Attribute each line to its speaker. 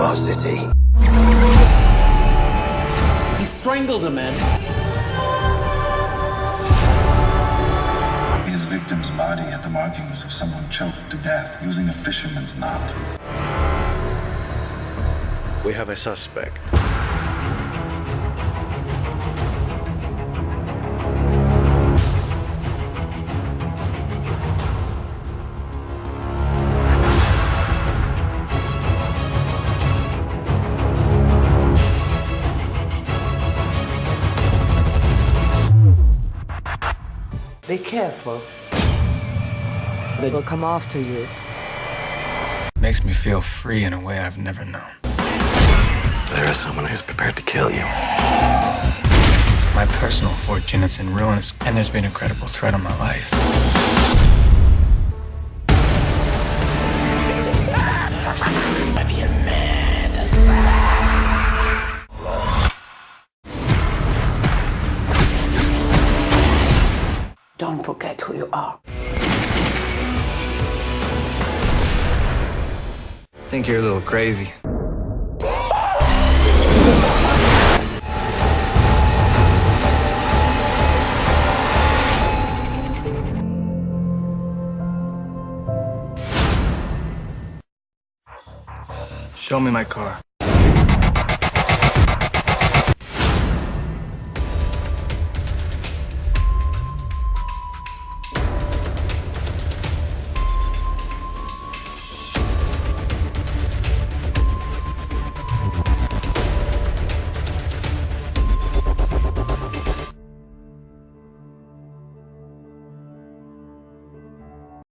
Speaker 1: our city.
Speaker 2: He strangled a man.
Speaker 3: His victim's body had the markings of someone choked to death using a fisherman's knot.
Speaker 4: We have a suspect.
Speaker 5: Be careful. They will come after you.
Speaker 6: Makes me feel free in a way I've never known.
Speaker 1: There is someone who's prepared to kill you.
Speaker 6: My personal fortune is in ruins, and there's been a credible threat on my life.
Speaker 5: Don't forget who you are.
Speaker 6: I Think you're a little crazy. Show me my car.